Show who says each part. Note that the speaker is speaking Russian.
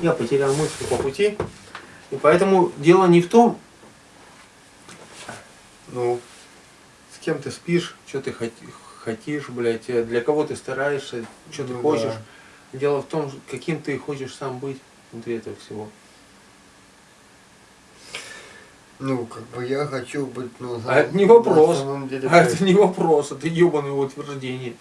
Speaker 1: Я потерял мысль по пути. И поэтому дело не в том, ну, с кем ты спишь, что ты хотишь, блядь, э, для кого ты стараешься, что ты
Speaker 2: Ну
Speaker 1: хочешь.
Speaker 2: да.
Speaker 1: Дело в том, каким ты хочешь сам быть внутри этого всего.
Speaker 2: Ну, как бы я хочу быть, ну,
Speaker 1: А это не
Speaker 2: на
Speaker 1: вопрос.
Speaker 2: самом деле,
Speaker 1: А это не вопрос, это ебаное утверждение.